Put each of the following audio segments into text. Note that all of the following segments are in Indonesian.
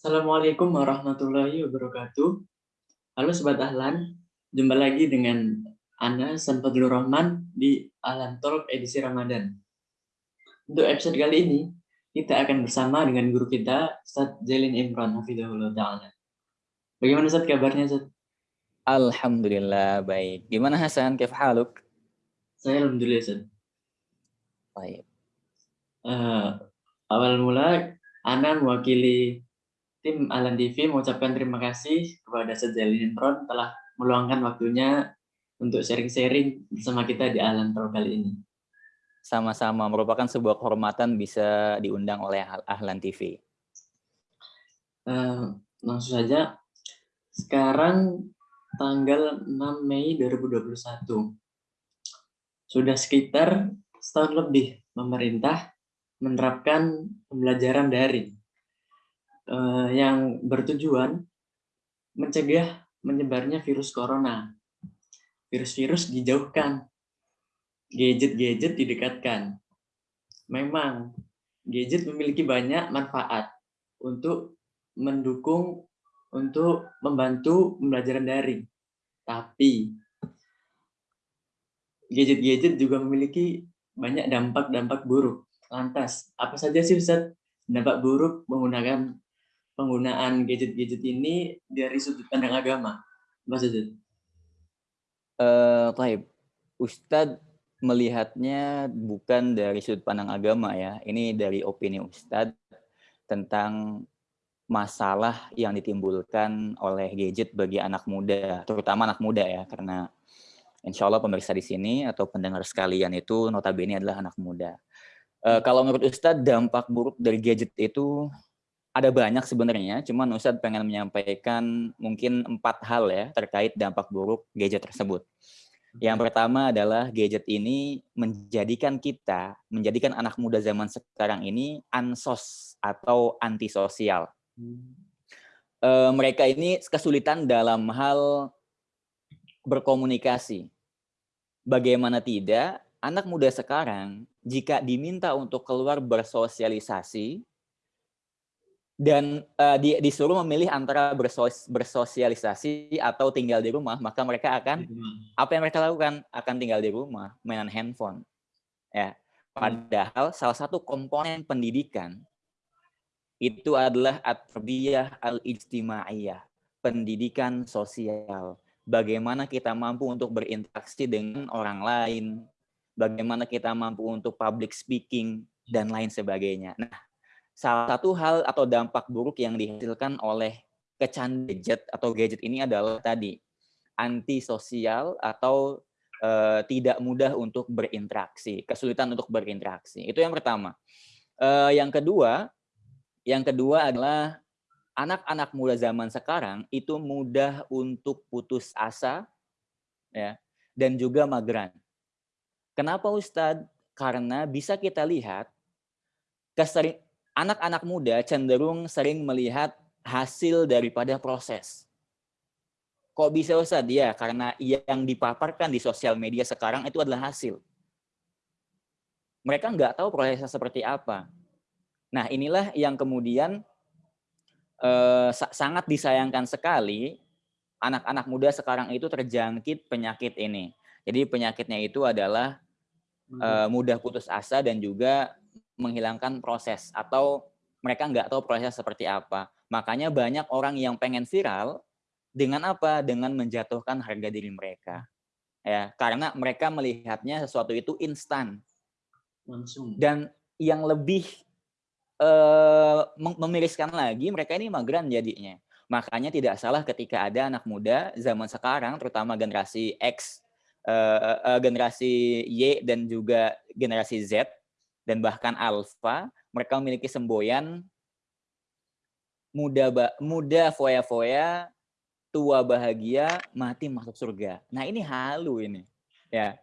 Assalamualaikum warahmatullahi wabarakatuh. Halo Sobat Ahlan, jumpa lagi dengan Ana Sanfadlur Rahman di Ahlan Talk edisi Ramadan. Untuk episode kali ini, kita akan bersama dengan guru kita, Ustaz Jalin Imran Hafidahullah Ta'ala. Bagaimana Ustaz kabarnya Ustaz? Alhamdulillah, baik. Gimana Hasan, kif haluk? Saya Alhamdulillah Ustaz. Baik. Uh, awal mula, Ana mewakili tim Alan TV mengucapkan terima kasih kepada Sejalin Imron telah meluangkan waktunya untuk sharing-sharing bersama kita di Alan Talk kali ini. Sama-sama, merupakan sebuah kehormatan bisa diundang oleh Ahlan TV. Uh, eh, langsung saja, sekarang tanggal 6 Mei 2021. Sudah sekitar setahun lebih pemerintah menerapkan pembelajaran daring uh, yang bertujuan mencegah menyebarnya virus corona. Virus-virus dijauhkan, gadget-gadget didekatkan. Memang gadget memiliki banyak manfaat untuk mendukung untuk membantu pembelajaran daring. Tapi gadget-gadget juga memiliki banyak dampak-dampak buruk. Lantas, apa saja sih Ustaz dampak buruk menggunakan penggunaan gadget-gadget ini dari sudut pandang agama, Mas Zud? Uh, baik, Ustadz melihatnya bukan dari sudut pandang agama ya, ini dari opini Ustadz tentang masalah yang ditimbulkan oleh gadget bagi anak muda, terutama anak muda ya, karena insya Allah pemirsa di sini atau pendengar sekalian itu notabene adalah anak muda. Uh, kalau menurut Ustadz, dampak buruk dari gadget itu ada banyak sebenarnya, cuman Ustadz pengen menyampaikan mungkin empat hal ya terkait dampak buruk gadget tersebut. Yang pertama adalah gadget ini menjadikan kita, menjadikan anak muda zaman sekarang ini ansos atau antisosial. E, mereka ini kesulitan dalam hal berkomunikasi. Bagaimana tidak, anak muda sekarang jika diminta untuk keluar bersosialisasi, dan uh, di, disuruh memilih antara bersos, bersosialisasi atau tinggal di rumah, maka mereka akan apa yang mereka lakukan akan tinggal di rumah, mainan handphone. Ya. Hmm. Padahal salah satu komponen pendidikan itu adalah at-tarbiyah al-ijtimaiyah, pendidikan sosial. Bagaimana kita mampu untuk berinteraksi dengan orang lain, bagaimana kita mampu untuk public speaking dan lain sebagainya. Nah, salah satu hal atau dampak buruk yang dihasilkan oleh kecanduan gadget atau gadget ini adalah tadi antisosial atau uh, tidak mudah untuk berinteraksi, kesulitan untuk berinteraksi. Itu yang pertama. Uh, yang kedua, yang kedua adalah anak-anak muda zaman sekarang itu mudah untuk putus asa ya dan juga mageran. Kenapa Ustadz? Karena bisa kita lihat kesering anak-anak muda cenderung sering melihat hasil daripada proses. Kok bisa Ustaz? Ya, karena yang dipaparkan di sosial media sekarang itu adalah hasil. Mereka nggak tahu prosesnya seperti apa. Nah, inilah yang kemudian eh, sangat disayangkan sekali anak-anak muda sekarang itu terjangkit penyakit ini. Jadi penyakitnya itu adalah eh, mudah putus asa dan juga menghilangkan proses atau mereka nggak tahu proses seperti apa. Makanya banyak orang yang pengen viral dengan apa? Dengan menjatuhkan harga diri mereka. Ya, karena mereka melihatnya sesuatu itu instan. Langsung. Dan yang lebih uh, memiriskan lagi, mereka ini mageran jadinya. Makanya tidak salah ketika ada anak muda zaman sekarang, terutama generasi X, uh, uh, generasi Y dan juga generasi Z, dan bahkan alfa, mereka memiliki semboyan muda muda foya-foya, tua bahagia, mati masuk surga. Nah, ini halu ini. Ya.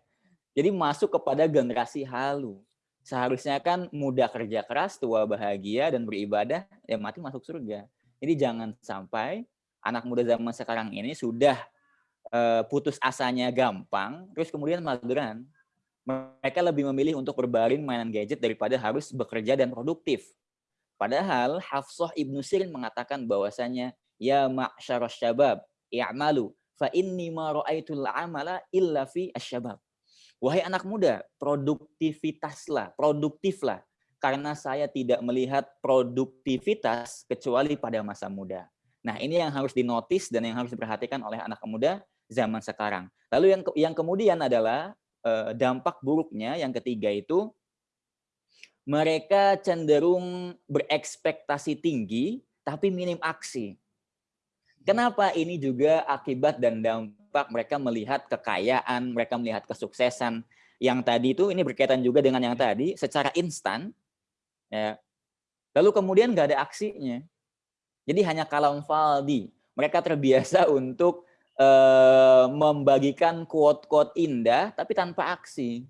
Jadi masuk kepada generasi halu. Seharusnya kan muda kerja keras, tua bahagia dan beribadah, ya mati masuk surga. Jadi jangan sampai anak muda zaman sekarang ini sudah uh, putus asanya gampang, terus kemudian mageran mereka lebih memilih untuk berbaring mainan gadget daripada harus bekerja dan produktif. Padahal Hafsah Ibnu Sirin mengatakan bahwasanya ya ma'syarasy syabab i'malu fa inni ma ra'aitul amala illa fi asyabab. Wahai anak muda, produktivitaslah, produktiflah karena saya tidak melihat produktivitas kecuali pada masa muda. Nah, ini yang harus dinotis dan yang harus diperhatikan oleh anak muda zaman sekarang. Lalu yang yang kemudian adalah dampak buruknya yang ketiga itu mereka cenderung berekspektasi tinggi tapi minim aksi. Kenapa ini juga akibat dan dampak mereka melihat kekayaan, mereka melihat kesuksesan yang tadi itu ini berkaitan juga dengan yang tadi secara instan ya. Lalu kemudian nggak ada aksinya. Jadi hanya kalam faldi. Mereka terbiasa untuk uh, membagikan quote-quote indah tapi tanpa aksi.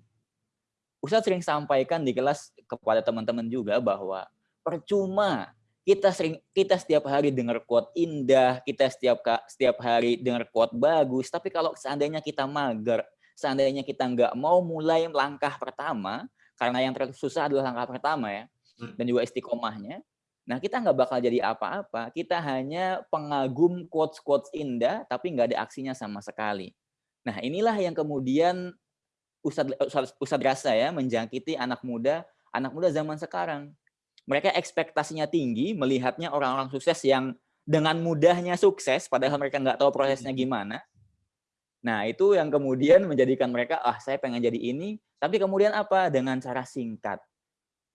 Ustadz sering sampaikan di kelas kepada teman-teman juga bahwa percuma kita sering kita setiap hari dengar quote indah, kita setiap setiap hari dengar quote bagus, tapi kalau seandainya kita mager, seandainya kita nggak mau mulai langkah pertama, karena yang tersusah adalah langkah pertama ya, hmm. dan juga istiqomahnya, nah kita nggak bakal jadi apa-apa. Kita hanya pengagum quotes-quotes indah, tapi nggak ada aksinya sama sekali. Nah inilah yang kemudian Ustadz, Ustadz, Ustadz rasa ya menjangkiti anak muda, anak muda zaman sekarang mereka ekspektasinya tinggi melihatnya orang-orang sukses yang dengan mudahnya sukses padahal mereka nggak tahu prosesnya gimana. Nah, itu yang kemudian menjadikan mereka ah saya pengen jadi ini, tapi kemudian apa? Dengan cara singkat.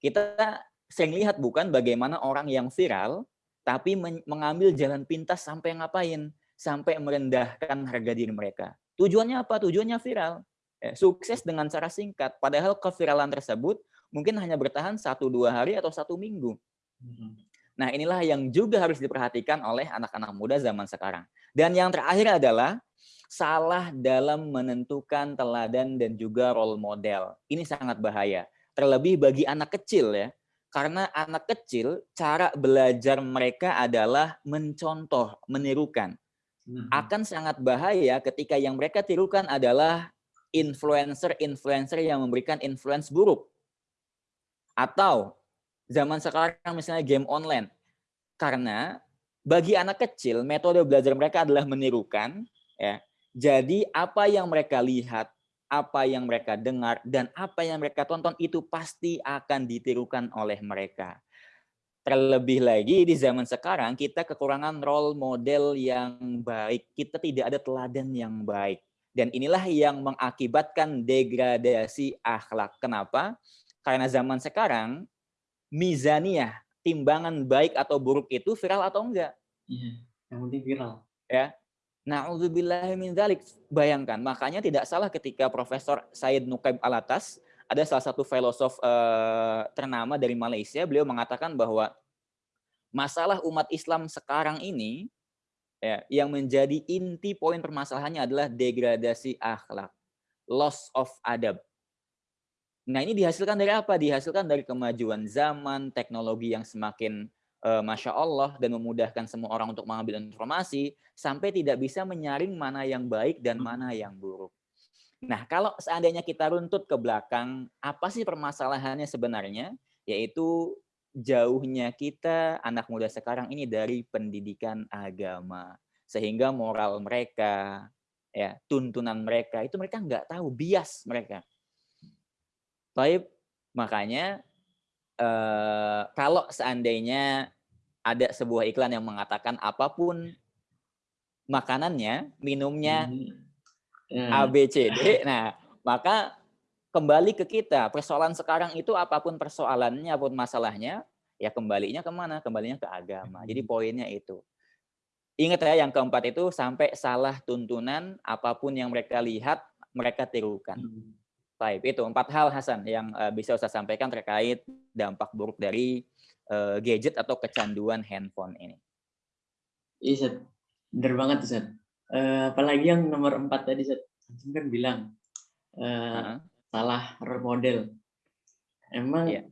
Kita sering lihat bukan bagaimana orang yang viral tapi mengambil jalan pintas sampai ngapain? Sampai merendahkan harga diri mereka. Tujuannya apa? Tujuannya viral. Eh, sukses dengan cara singkat. Padahal keviralan tersebut mungkin hanya bertahan satu dua hari atau satu minggu. Hmm. Nah inilah yang juga harus diperhatikan oleh anak-anak muda zaman sekarang. Dan yang terakhir adalah salah dalam menentukan teladan dan juga role model. Ini sangat bahaya. Terlebih bagi anak kecil ya. Karena anak kecil cara belajar mereka adalah mencontoh, menirukan. Hmm. Akan sangat bahaya ketika yang mereka tirukan adalah influencer-influencer yang memberikan influence buruk atau zaman sekarang misalnya game online. Karena bagi anak kecil metode belajar mereka adalah menirukan ya. Jadi apa yang mereka lihat, apa yang mereka dengar dan apa yang mereka tonton itu pasti akan ditirukan oleh mereka. Terlebih lagi di zaman sekarang kita kekurangan role model yang baik. Kita tidak ada teladan yang baik. Dan inilah yang mengakibatkan degradasi akhlak. Kenapa? Karena zaman sekarang, mizaniyah, timbangan baik atau buruk itu viral atau enggak. Iya, yang penting viral. Ya. Na'udzubillahi min dzalik. Bayangkan, makanya tidak salah ketika Profesor Said Nukaib Alatas, ada salah satu filosof uh, ternama dari Malaysia, beliau mengatakan bahwa masalah umat Islam sekarang ini ya, yang menjadi inti poin permasalahannya adalah degradasi akhlak, loss of adab. Nah ini dihasilkan dari apa? Dihasilkan dari kemajuan zaman, teknologi yang semakin Masya Allah dan memudahkan semua orang untuk mengambil informasi sampai tidak bisa menyaring mana yang baik dan hmm. mana yang buruk. Nah kalau seandainya kita runtut ke belakang, apa sih permasalahannya sebenarnya? Yaitu jauhnya kita anak muda sekarang ini dari pendidikan agama. Sehingga moral mereka, ya tuntunan mereka, itu mereka nggak tahu, bias mereka Taib, makanya eh, kalau seandainya ada sebuah iklan yang mengatakan apa pun makanannya, minumnya hmm. hmm. A, B, C, D, nah maka kembali ke kita. Persoalan sekarang itu apa pun persoalannya, apa pun masalahnya, ya kembalinya ke mana? Kembalinya ke agama. Jadi hmm. poinnya itu. Ingat ya yang keempat itu sampai salah tuntunan apa pun yang mereka lihat mereka tirukan. Hmm. Baik, itu empat hal Hasan yang uh, bisa saya sampaikan terkait dampak buruk dari uh, gadget atau kecanduan handphone ini. Iya, Seth. Bener banget, Seth. Uh, apalagi yang nomor empat tadi, Seth. kan bilang uh, uh -huh. salah role model. Emang yeah.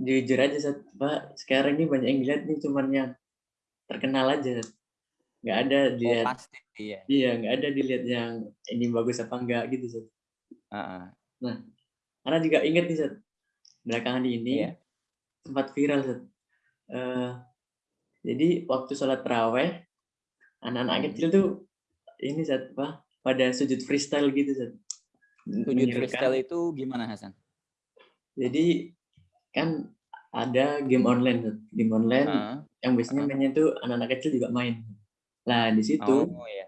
jujur aja, Seth. Pak, sekarang ini banyak yang lihat nih cuman yang terkenal aja, Seth. Nggak ada oh, dilihat. Oh, pasti, iya. Iya, nggak ada dilihat yang ini bagus apa enggak gitu, Seth. Uh -uh. Nah, karena juga ingat nih, Seth, belakangan ini yeah. Sempat viral. Uh, jadi waktu sholat terawih, anak-anak hmm. kecil tuh ini saat apa? Pada sujud freestyle gitu. Sujud freestyle itu gimana Hasan? Jadi kan ada game online, game online uh, yang biasanya uh. mainnya tuh anak-anak kecil juga main. Nah di situ oh, iya.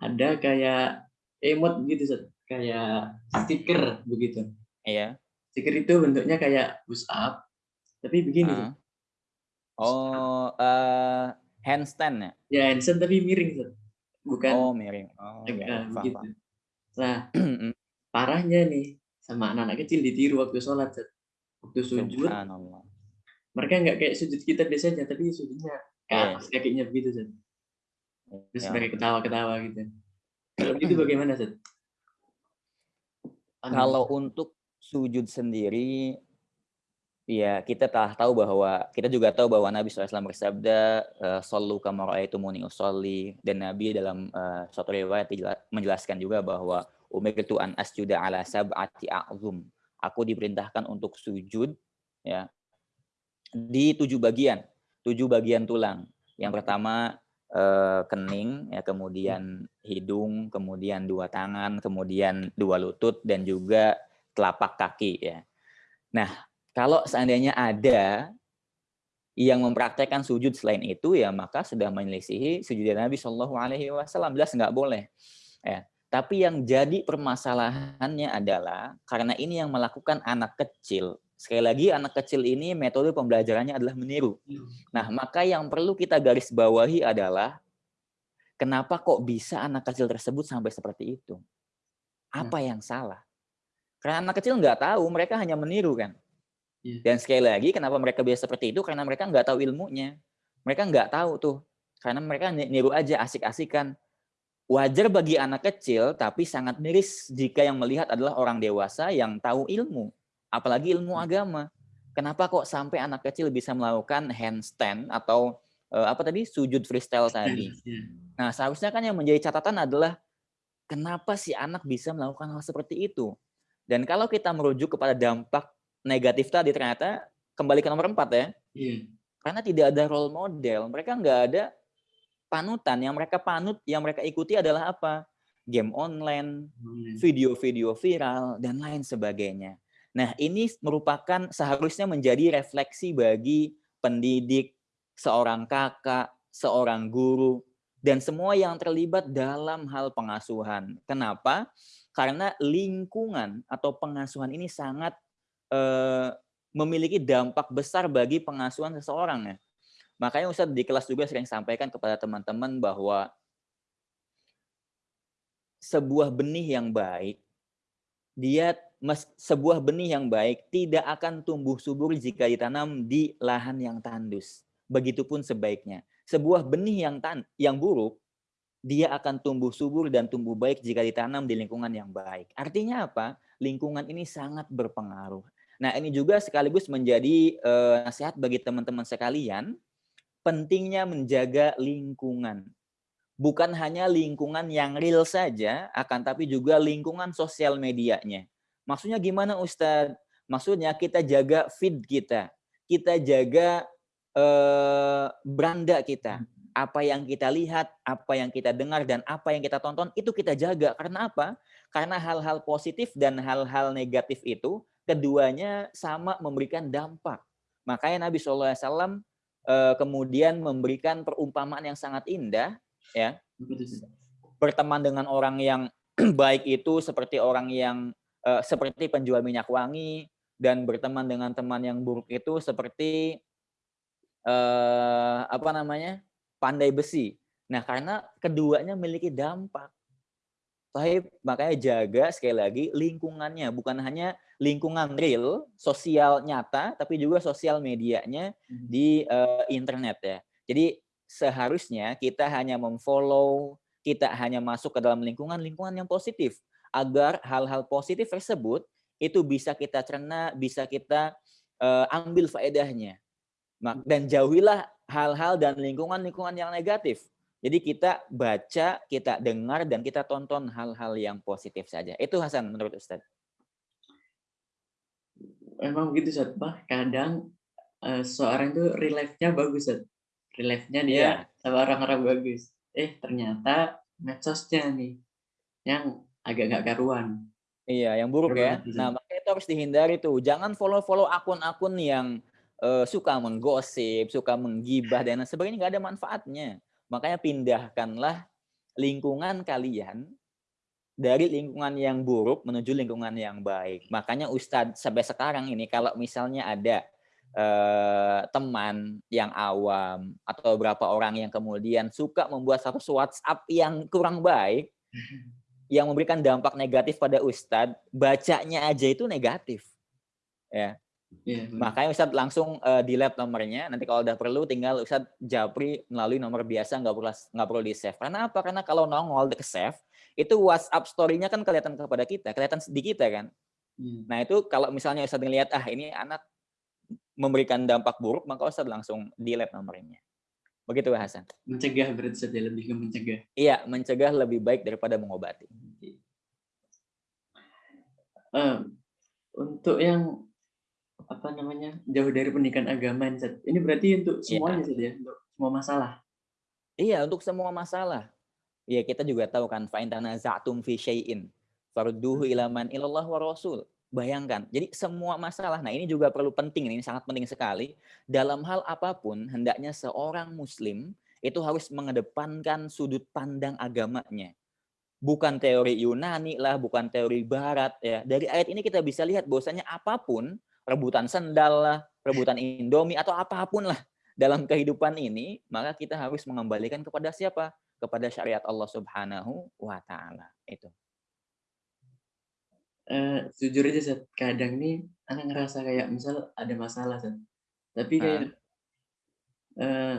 ada kayak emot gitu, saat. kayak stiker begitu. Iya. Stiker itu bentuknya kayak push up, tapi begini. Uh. Oh, uh, handstand ya? Ya handstand tapi miring, tuh. Bukan. Oh, miring. Oh, ya, begitu. Nah, parahnya nih sama anak-anak kecil ditiru waktu sholat, Zat. Waktu sujud. Mereka nggak kayak sujud kita biasanya, tapi sujudnya ke iya. atas kakinya begitu, Zat. Terus ya. mereka ketawa-ketawa gitu. Kalau itu bagaimana, Zat? Kalau untuk sujud sendiri Iya, kita telah tahu bahwa kita juga tahu bahwa Nabi SAW bersabda, eh, "Sallu kama muni usolli." Dan Nabi dalam uh, suatu riwayat menjelaskan juga bahwa umirtu an asjuda ala sab'ati a'zum. Aku diperintahkan untuk sujud ya di tujuh bagian, tujuh bagian tulang. Yang pertama uh, kening, ya kemudian hidung, kemudian dua tangan, kemudian dua lutut dan juga telapak kaki ya. Nah, kalau seandainya ada yang mempraktekkan sujud selain itu, ya maka sudah menyelisihi sujud Nabi Shallallahu Alaihi Wasallam. Jelas nggak boleh. Ya. Tapi yang jadi permasalahannya adalah karena ini yang melakukan anak kecil. Sekali lagi anak kecil ini metode pembelajarannya adalah meniru. Nah, maka yang perlu kita garis bawahi adalah kenapa kok bisa anak kecil tersebut sampai seperti itu? Apa yang salah? Karena anak kecil nggak tahu, mereka hanya meniru kan. Iya. Dan sekali lagi, kenapa mereka biasa seperti itu? Karena mereka nggak tahu ilmunya. Mereka nggak tahu tuh. Karena mereka niru aja, asik-asikan. Wajar bagi anak kecil, tapi sangat miris jika yang melihat adalah orang dewasa yang tahu ilmu. Apalagi ilmu hmm. agama. Kenapa kok sampai anak kecil bisa melakukan handstand atau uh, apa tadi sujud freestyle tadi? Nah, seharusnya kan yang menjadi catatan adalah kenapa si anak bisa melakukan hal seperti itu? Dan kalau kita merujuk kepada dampak negatif tadi ternyata kembali ke nomor empat ya. Iya. Karena tidak ada role model, mereka nggak ada panutan. Yang mereka panut, yang mereka ikuti adalah apa? Game online, video-video viral, dan lain sebagainya. Nah, ini merupakan seharusnya menjadi refleksi bagi pendidik, seorang kakak, seorang guru, dan semua yang terlibat dalam hal pengasuhan. Kenapa? Karena lingkungan atau pengasuhan ini sangat eh, memiliki dampak besar bagi pengasuhan seseorang ya. Makanya Ustadz di kelas juga sering sampaikan kepada teman-teman bahwa sebuah benih yang baik, dia sebuah benih yang baik tidak akan tumbuh subur jika ditanam di lahan yang tandus. Begitupun sebaiknya. Sebuah benih yang tan yang buruk, dia akan tumbuh subur dan tumbuh baik jika ditanam di lingkungan yang baik. Artinya apa? Lingkungan ini sangat berpengaruh. Nah, ini juga sekaligus menjadi uh, nasihat bagi teman-teman sekalian, pentingnya menjaga lingkungan. Bukan hanya lingkungan yang real saja, akan tapi juga lingkungan sosial medianya. Maksudnya gimana Ustadz? Maksudnya kita jaga feed kita, kita jaga uh, beranda kita. Apa yang kita lihat, apa yang kita dengar, dan apa yang kita tonton, itu kita jaga. Karena apa? Karena hal-hal positif dan hal-hal negatif itu keduanya sama memberikan dampak. Makanya Nabi SAW eh, kemudian memberikan perumpamaan yang sangat indah, ya. Berteman dengan orang yang baik itu seperti orang yang eh, seperti penjual minyak wangi dan berteman dengan teman yang buruk itu seperti eh, apa namanya pandai besi. Nah, karena keduanya memiliki dampak. Tapi makanya jaga sekali lagi lingkungannya, bukan hanya lingkungan real, sosial nyata, tapi juga sosial medianya hmm. di uh, internet ya. Jadi seharusnya kita hanya memfollow, kita hanya masuk ke dalam lingkungan-lingkungan yang positif agar hal-hal positif tersebut itu bisa kita cerna, bisa kita uh, ambil faedahnya. Dan jauhilah hal-hal dan lingkungan-lingkungan yang negatif jadi kita baca, kita dengar, dan kita tonton hal-hal yang positif saja. Itu Hasan menurut Ustaz. Memang begitu Ustaz. Bah, kadang eee, seseorang itu real life-nya bagus, Ustaz. Real life-nya dia Iya. sama orang-orang bagus. Eh, ternyata medsosnya nih yang agak nggak karuan. Iya, yang buruk ya. sih, Nah, makanya itu harus dihindari tuh. Jangan follow-follow akun-akun yang, eee, suka menggosip, suka menggibah dan sebagainya, nggak ada manfaatnya. Makanya pindahkanlah lingkungan kalian dari lingkungan yang buruk menuju lingkungan yang baik. Makanya ustadz sampai sekarang ini kalau misalnya ada, eee, teman yang awam atau beberapa orang yang kemudian suka membuat status WhatsApp yang kurang baik, yang memberikan dampak negatif pada ustadz, bacanya aja itu negatif. Ya. Iya, bener. Makanya ustadz langsung, eee, delete nomornya, nanti kalau udah perlu tinggal ustadz japri melalui nomor biasa, nggak perlu nggak perlu di-save. Karena apa? Karena kalau nongol ke-save, itu WhatsApp story-nya kan kelihatan kepada kita, kelihatan di kita kan. Iya. Nah itu kalau misalnya ustadz ngelihat, ah ini anak memberikan dampak buruk, maka ustadz langsung delete nomornya. Begitu Pak Hasan. Mencegah berarti Ustaz ya, lebih ke mencegah. Iya, mencegah lebih baik daripada mengobati. Eee, untuk yang, apa namanya, jauh dari pendidikan agama. Ini berarti untuk Iya. semuanya Ustaz ya, untuk semua masalah? Iya, untuk semua masalah. Ya kita juga tahu kan, fa in tanaza'tum fi syai'in farudduhu ila man ilallah wa rasul. Bayangkan, jadi semua masalah, nah ini juga perlu penting, ini sangat penting sekali. Dalam hal apa pun, hendaknya seorang muslim itu harus mengedepankan sudut pandang agamanya. Bukan teori Yunani lah, bukan teori barat ya. Dari ayat ini kita bisa lihat bahwasanya apa pun, rebutan sendal lah, rebutan Indomie atau apa pun lah dalam kehidupan ini, maka kita harus mengembalikan kepada siapa? Kepada syariat Allah Subhanahu wa taala. Itu. Eee, jujur aja Ustaz, kadang nih ana ngerasa kayak misal ada masalah Ustaz, tapi kayak, Heeh. eee,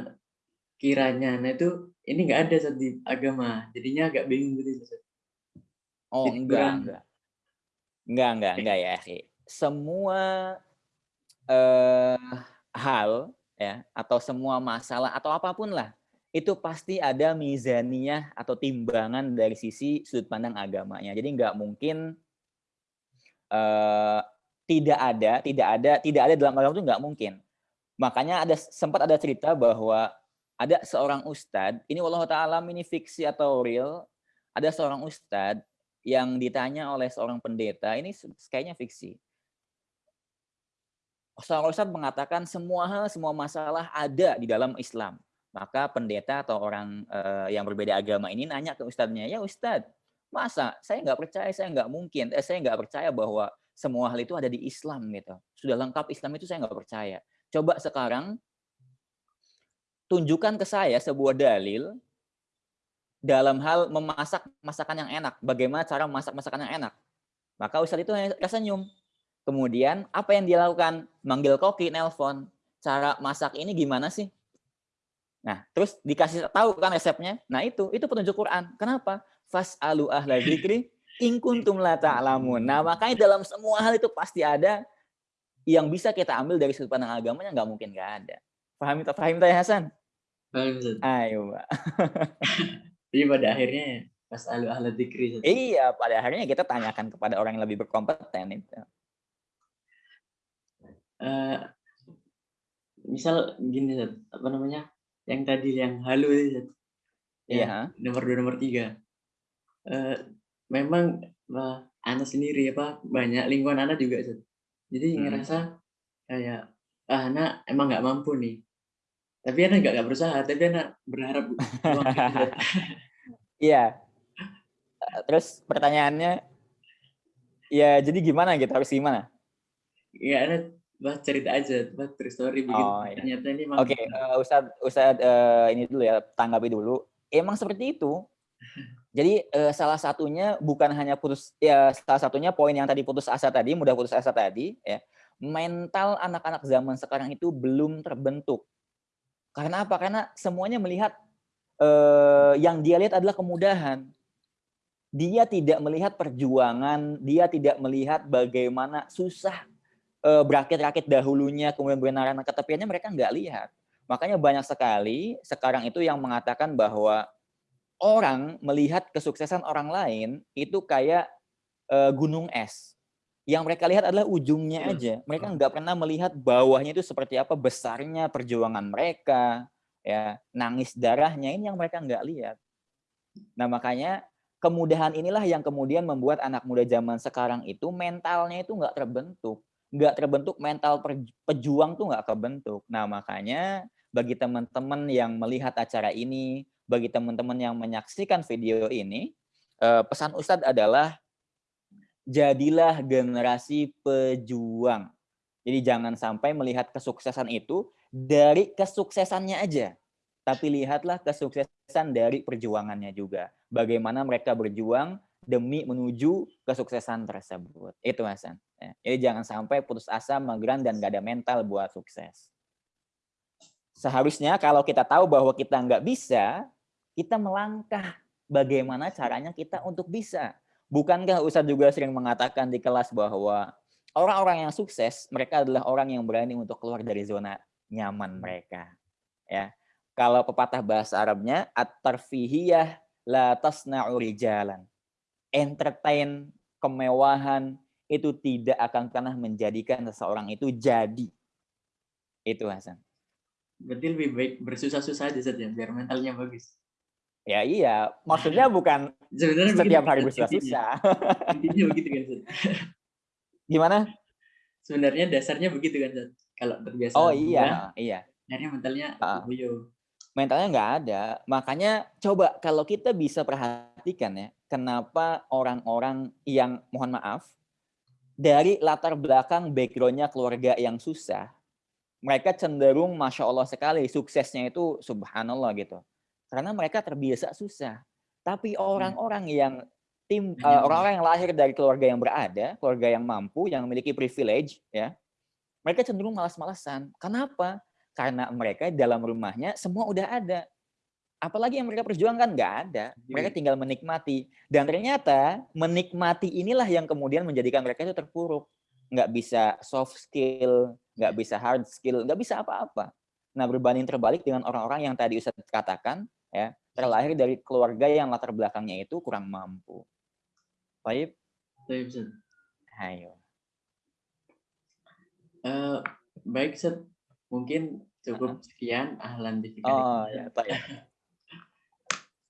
kiranya ana itu ini nggak ada Ustaz di agama, jadinya agak bingung gitu Ustaz. Oh, Jadi enggak enggak. Enggak enggak enggak ya, akhi. Semua, eee, hal ya, atau semua masalah atau apa pun lah, itu pasti ada mizaniyah atau timbangan dari sisi sudut pandang agamanya. Jadi nggak mungkin eee, tidak ada tidak ada tidak ada dalam agama itu nggak mungkin. Makanya ada sempat ada cerita bahwa ada seorang ustadz, ini wallahu ta'ala ini fiksi atau real, ada seorang ustadz yang ditanya oleh seorang pendeta, ini kayaknya fiksi. Seorang ustadz mengatakan semua hal, semua masalah ada di dalam Islam. Maka pendeta atau orang, eee, yang berbeda agama ini nanya ke ustadznya, "Ya ustadz, masa saya nggak percaya, saya nggak mungkin, eh, saya nggak percaya bahwa semua hal itu ada di Islam gitu. Sudah lengkap Islam itu saya nggak percaya. Coba sekarang tunjukkan ke saya sebuah dalil dalam hal memasak masakan yang enak, bagaimana cara memasak masakan yang enak." Maka ustadz itu hanya tersenyum. Kemudian apa yang dia lakukan? Manggil koki, nelpon, "Cara masak ini gimana sih?" Nah, terus dikasih tahu kan resepnya. Nah itu, itu petunjuk Quran. Kenapa? "Fas'alu ahla dzikri in kuntum la ta'lamun." Nah, makanya dalam semua hal itu pasti ada yang bisa kita ambil dari sudut pandang agamanya, nggak mungkin nggak ada. Paham ta paham ta ya Hasan? Paham Ustaz. Ayo, Mbak. Jadi pada akhirnya fas'alu ahla dzikri. Iya, pada akhirnya kita tanyakan kepada orang yang lebih berkompeten itu. Eee, misal gini apa namanya, yang tadi yang halu itu Ustaz, Iya, yang heeh. nomor 2, nomor 3. Eee, memang, eee, ana sendiri apa, banyak lingkungan ana juga Ustaz. Jadi Mhm. ngerasa kayak, ah, ana emang nggak mampu nih. Tapi ana nggak berusaha, tapi ana berharap. Iya. Eee, terus pertanyaannya ya jadi gimana gitu, harus gimana? Iya, ana bah cerita aja, bah true story begitu. Oh, iya. Ternyata ini Oke, ustadz ustadz, eee, ini dulu ya, tanggapi dulu. Emang seperti itu. Jadi, eee, salah satunya bukan hanya putus ya salah satunya poin yang tadi putus asa tadi, mudah putus asa tadi ya, mental anak-anak zaman sekarang itu belum terbentuk. Karena apa? Karena semuanya melihat, eee, yang dia lihat adalah kemudahan. Dia tidak melihat perjuangan, dia tidak melihat bagaimana susah, eee, berakit-rakit dahulunya, kemudian kebenaran ketepiannya mereka nggak lihat. Makanya banyak sekali sekarang itu yang mengatakan bahwa orang melihat kesuksesan orang lain itu kayak, eee, gunung es. yang mereka lihat adalah ujungnya Iya. aja. Mereka nggak pernah melihat bawahnya itu seperti apa besarnya perjuangan mereka, ya nangis darahnya ini yang mereka nggak lihat. Nah makanya kemudahan inilah yang kemudian membuat anak muda zaman sekarang itu mentalnya itu nggak terbentuk, nggak terbentuk mental pejuang tuh nggak kebentuk. Nah makanya bagi teman-teman yang melihat acara ini, bagi teman-teman yang menyaksikan video ini, eh, pesan Ustadz adalah jadilah generasi pejuang. Jadi jangan sampai melihat kesuksesan itu dari kesuksesannya aja, tapi lihatlah kesuksesan dari perjuangannya juga. Bagaimana mereka berjuang demi menuju kesuksesan tersebut. Itu. Ya, Jadi jangan sampai putus asa, mageran, dan gak ada mental buat sukses. Seharusnya kalau kita tahu bahwa kita nggak bisa, kita melangkah bagaimana caranya kita untuk bisa. Bukankah Ustadz juga sering mengatakan di kelas bahwa orang-orang yang sukses, mereka adalah orang yang berani untuk keluar dari zona nyaman mereka. Ya. Kalau pepatah bahasa Arabnya, at-tarfihiyah la tasna'u rijalan. Entertain, kemewahan, itu tidak akan pernah menjadikan seseorang itu jadi. Itu Hasan. Berarti lebih baik bersusah-susah aja Zat, ya, biar mentalnya bagus. Ya iya, maksudnya bukan Sebenarnya setiap begitu, hari bersusah-susah. Intinya, begitu kan. Gimana? Sebenarnya dasarnya begitu kan Zat. Kalau terbiasa Oh mudah, iya, iya. akhirnya mentalnya loyo. Mentalnya nggak ada. Makanya coba kalau kita bisa perhatikan ya, kenapa orang-orang yang mohon maaf dari latar belakang backgroundnya keluarga yang susah, mereka cenderung masya Allah sekali suksesnya itu subhanallah gitu. Karena mereka terbiasa susah. Tapi orang-orang yang tim eh, orang-orang yang lahir dari keluarga yang berada, keluarga yang mampu, yang memiliki privilege, ya, mereka cenderung malas-malasan. Kenapa? Karena mereka dalam rumahnya semua udah ada. Apalagi yang mereka perjuangkan nggak ada. Mereka Iya. tinggal menikmati. Dan ternyata menikmati inilah yang kemudian menjadikan mereka itu terpuruk. Nggak bisa soft skill, nggak bisa hard skill, nggak bisa apa-apa. Nah berbanding terbalik dengan orang-orang yang tadi Ustadz katakan, ya terlahir dari keluarga yang latar belakangnya itu kurang mampu. Baik, Baik, Zat. ayo. Eh, baik, Zat. Mungkin cukup sekian ahlan kali Oh ya, baik.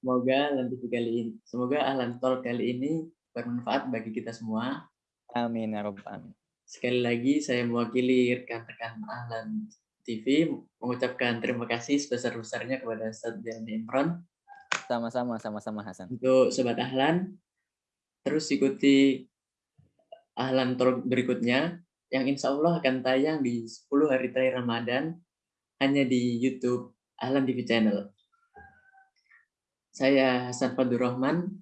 Semoga TV kali ini, semoga ahlan talk kali ini bermanfaat bagi kita semua. Amin ya alamin. Sekali lagi saya mewakili rekan-rekan ahlan TV mengucapkan terima kasih sebesar-besarnya kepada Ustadz Jani Imron Sama-sama, sama-sama Hasan. untuk Sobat Ahlan. Terus ikuti Ahlan Talk berikutnya yang insya Allah akan tayang di 10 hari terakhir Ramadan hanya di YouTube Ahlan TV Channel. Saya Hasan Fadur Rahman.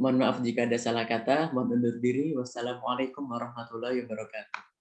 Mohon maaf jika ada salah kata. Mohon undur diri. Wassalamualaikum warahmatullahi wabarakatuh.